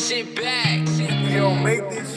shit back. We don't make this.